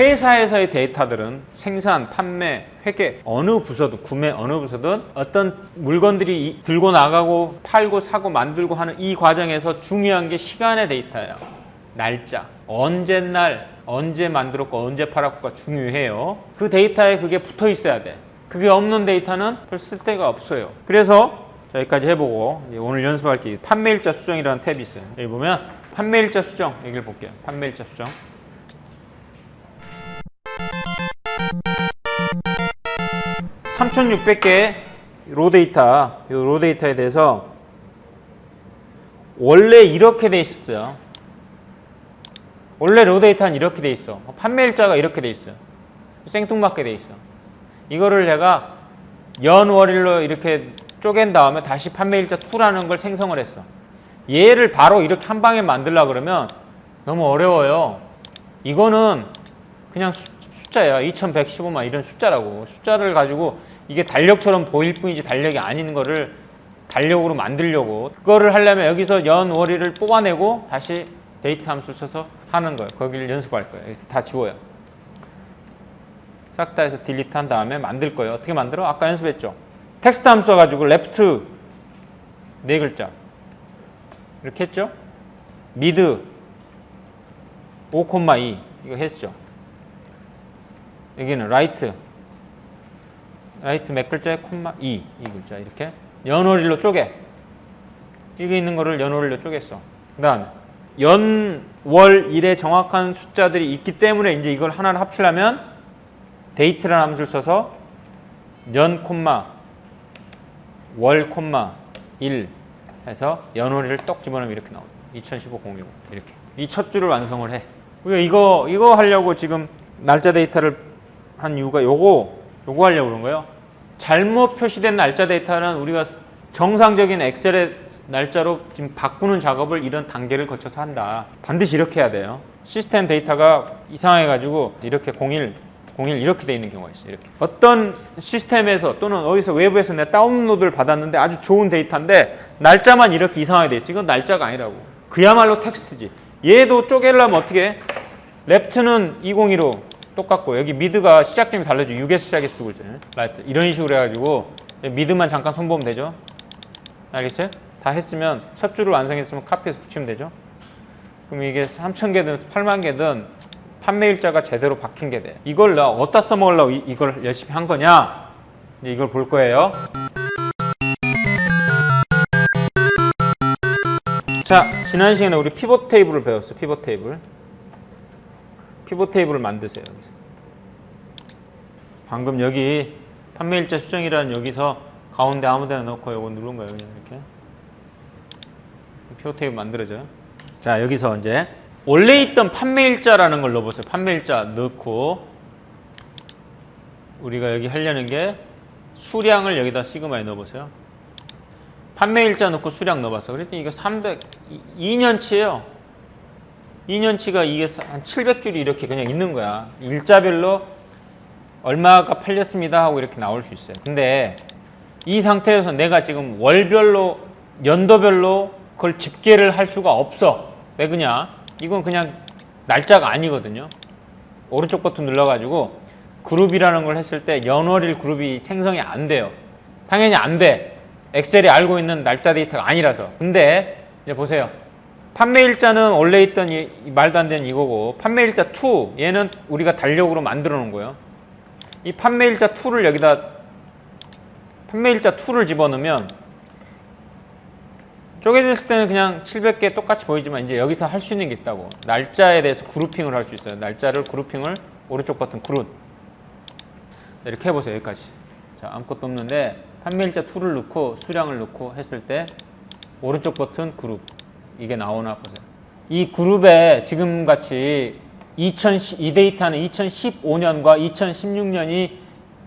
회사에서의 데이터들은 생산, 판매, 회계 어느 부서든 구매 어느 부서든 어떤 물건들이 이- 들고 나가고 팔고 사고 만들고 하는 이 과정에서 중요한 게 시간의 데이터예요. 날짜, 언제 날, 언제 만들었고 언제 팔았고가 중요해요. 그 데이터에 그게 붙어 있어야 돼. 그게 없는 데이터는 별 쓸데가 없어요. 그래서 자, 여기까지 해보고 오늘 연습할 게 판매일자 수정이라는 탭이 있어요. 여기 보면 판매일자 수정 여기를 볼게요. 판매일자 수정. 3,600개의 로 데이터, 이 로 데이터에 대해서 원래 이렇게 돼 있었어요. 원래 로 데이터는 이렇게 돼 있어. 판매일자가 이렇게 돼 있어요. 생뚱맞게 돼 있어. 이거를 제가 연월일로 이렇게 쪼갠 다음에 다시 판매일자 2라는 걸 생성을 했어. 얘를 바로 이렇게 한 방에 만들려 그러면 너무 어려워요. 이거는 그냥 수- 숫자야. 2115만 이런 숫자라고. 숫자를 가지고 이게 달력처럼 보일 뿐이지 달력이 아닌 거를 달력으로 만들려고 그거를 하려면 여기서 연 월일을 뽑아내고 다시 데이트 함수를 써서 하는 거예요. 거기를 연습할 거예요. 여기서 다 지워요. 싹 다 해서 delete 한 다음에 만들 거예요. 어떻게 만들어? 아까 연습했죠. 텍스트 함수 가지고 LEFT 네 글자 이렇게 했죠. MID 5,2 이거 했죠. 여기는 RIGHT RIGHT 몇 글자에 콤마 2, 이 글자 이렇게 연월일로 쪼개 이게 있는 거를 연월일로 쪼갰어. 그 다음에 연, 월, 일의 정확한 숫자들이 있기 때문에 이제 이걸 하나를 합치려면 DATE라는 함수를 써서 연 콤마 월 콤마 1 해서 연월일을 똑 집어넣으면 이렇게 나옵니다. 2015 010 이렇게 이 첫 줄을 완성을 해. 우리가 이거 이거 하려고 지금 날짜 데이터를 한 이유가 요거 요거 하려고 그런 거예요. 잘못 표시된 날짜 데이터는 우리가 정상적인 엑셀의 날짜로 지금 바꾸는 작업을 이런 단계를 거쳐서 한다. 반드시 이렇게 해야 돼요. 시스템 데이터가 이상해 가지고 이렇게 01 01 이렇게 돼 있는 경우가 있어요. 이렇게. 어떤 시스템에서 또는 어디서 외부에서 내가 다운로드를 받았는데 아주 좋은 데이터인데 날짜만 이렇게 이상하게 돼 있어. 이건 날짜가 아니라고. 그야말로 텍스트지. 얘도 쪼개려면 어떻게 해? LEFT는 202로 똑같고 여기 MID가 시작점이 달라져 6에서 시작해서 두 글자네. RIGHT 이런 식으로 해가지고 MID만 잠깐 손보면 되죠. 알겠어요? 다 했으면 첫 줄을 완성했으면 카피해서 붙이면 되죠. 그럼 이게 3,000개든 8만 개든 판매 일자가 제대로 박힌 게 돼. 이걸 나 어디다 써먹으려고 이, 이걸 열심히 한 거냐? 이걸 볼 거예요. 자, 지난 시간에 우리 피벗 테이블을 배웠어. 피벗 테이블. 피벗 테이블을 만드세요. 방금 여기 판매일자 수정이라는 여기서 가운데 아무데나 넣고 이거 누른 거예요. 그냥 이렇게. 피벗 테이블 만들어져요. 자, 여기서 이제 원래 있던 판매일자라는 걸 넣어보세요. 판매일자 넣고 우리가 여기 하려는 게 수량을 여기다 시그마에 넣어보세요. 판매일자 넣고 수량 넣어봤어. 그랬더니 이게 300, 2년치예요. 2년치가 이게 한 700줄이 이렇게 그냥 있는 거야. 일자별로 얼마가 팔렸습니다 하고 이렇게 나올 수 있어요. 근데 이 상태에서 내가 지금 월별로 연도별로 그걸 집계를 할 수가 없어. 왜 그냐? 이건 그냥 날짜가 아니거든요. 오른쪽 버튼 눌러가지고 그룹이라는 걸 했을 때 연월일 그룹이 생성이 안 돼요. 당연히 안 돼. 엑셀이 알고 있는 날짜 데이터가 아니라서. 근데 이제 보세요. 판매일자는 원래 있던 이, 이 말도 안 되는 이거고 판매일자 2 얘는 우리가 달력으로 만들어 놓은 거예요. 이 판매일자 2를 여기다 판매일자 2를 집어넣으면 쪼개졌을 때는 그냥 700개 똑같이 보이지만 이제 여기서 할 수 있는 게 있다고. 날짜에 대해서 그룹핑을 할 수 있어요. 날짜를 그룹핑을 오른쪽 버튼 그룹 이렇게 해보세요 여기까지. 자 아무것도 없는데 판매일자 2를 넣고 수량을 넣고 했을 때 오른쪽 버튼 그룹 이게 나오나 보세요 이 그룹에 지금같이 2010, 이 데이터는 2015년과 2016년이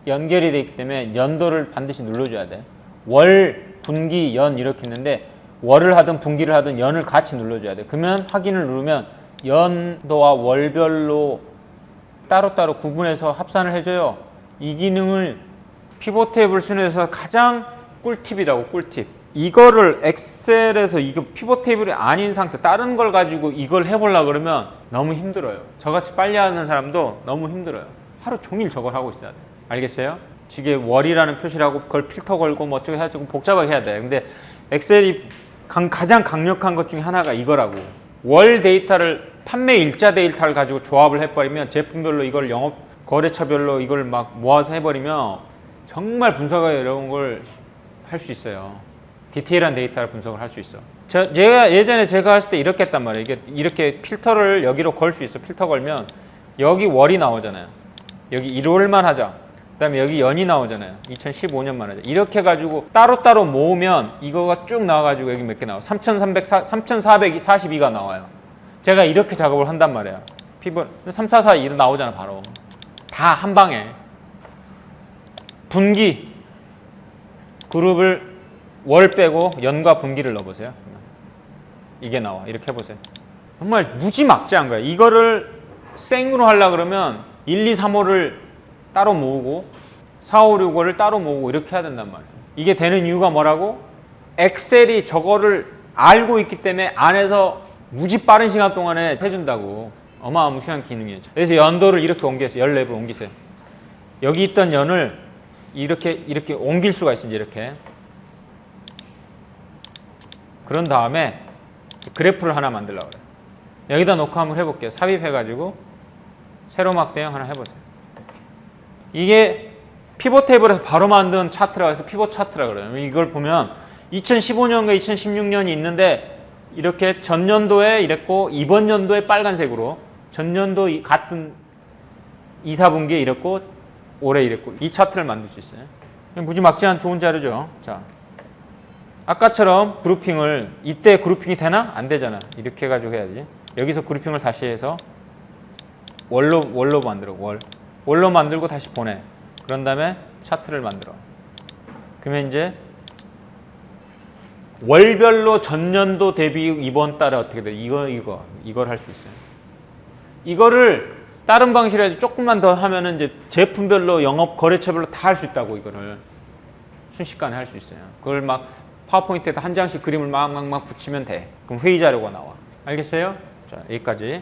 연결이 되어 있기 때문에 연도를 반드시 눌러줘야 돼. 월, 분기, 연 이렇게 있는데 월을 하든 분기를 하든 연을 같이 눌러줘야 돼. 그러면 확인을 누르면 연도와 월별로 따로따로 구분해서 합산을 해줘요. 이 기능을 피벗 테이블 순에서 가장 꿀팁이라고 꿀팁. 이거를 엑셀에서 이거 피벗 테이블이 아닌 상태 다른 걸 가지고 이걸 해보려 그러면 너무 힘들어요. 저같이 빨리 하는 사람도 너무 힘들어요. 하루 종일 저걸 하고 있어야 돼. 알겠어요? 지게 월이라는 표시를 하고 그걸 필터 걸고 뭐 어쩌고 해가지고 복잡하게 해야 돼. 근데 엑셀이 강- 가장 강력한 것 중에 하나가 이거라고. 월 데이터를 판매 일자 데이터를 가지고 조합을 해버리면 제품별로 이걸 영업 거래처별로 이걸 막 모아서 해버리면 정말 분석하기 어려운 걸 할 수 있어요. 디테일한 데이터를 분석을 할 수 있어. 저, 제가 예전에 제가 했을 때 이렇게 했단 말이에요. 이게 이렇게 필터를 여기로 걸 수 있어. 필터 걸면 여기 월이 나오잖아요. 여기 1월만 하자. 그 다음에 여기 연이 나오잖아요. 2015년만 하자. 이렇게 해가지고 따로따로 모으면 이거가 쭉 나와가지고 여기 몇 개 나와? 3,300, 3,442가 나와요. 제가 이렇게 작업을 한단 말이에요. 피벗 3,442 나오잖아 바로. 다 한 방에. 분기 그룹을 월 빼고 연과 분기를 넣어보세요. 이게 나와. 이렇게 해보세요. 정말 무지막지한 거야. 이거를 생으로 하려 그러면 1, 2, 3, 5를 따로 모으고 4, 5, 6, 5를 따로 모으고 이렇게 해야 된단 말이야. 이게 되는 이유가 뭐라고? 엑셀이 저거를 알고 있기 때문에 안에서 무지 빠른 시간 동안에 해준다고. 어마무시한 기능이에요. 그래서 연도를 이렇게 옮겼어요. 14번 옮기세요. 여기 있던 연을 이렇게 이렇게 옮길 수가. 이제 이렇게. 그런 다음에 그래프를 하나 만들려고 그래요. 여기다 놓고 한번 해볼게요. 삽입해가지고 세로 막 대형 하나 해보세요. 이게 피벗 테이블에서 바로 만든 차트라고 해서 피벗 차트라 그래요. 이걸 보면 2015년과 2016년이 있는데 이렇게 전년도에 이랬고 이번 연도에 빨간색으로 전년도 이- 같은 2, 4분기에 이랬고 올해 이랬고 이 차트를 만들 수 있어요. 무지막지한 좋은 자료죠. 자, 아까처럼 그룹핑을 이때 그룹핑이 되나? 안 되잖아. 이렇게 해가지고 해야지. 여기서 그룹핑을 다시 해서 월로 월로 만들어 월 월로 만들고 다시 보내. 그런 다음에 차트를 만들어. 그러면 이제 월별로 전년도 대비 이번 달에 어떻게 돼? 이거 이거 이걸 할 수 있어요. 이거를 다른 방식으로 해서 조금만 더 하면은 이제 제품별로 영업 거래처별로 다 할 수 있다고 이거를 순식간에 할 수 있어요. 그걸 막 파워포인트에다 한 장씩 그림을 막 막 막 붙이면 돼. 그럼 회의 자료가 나와. 알겠어요? 자 여기까지.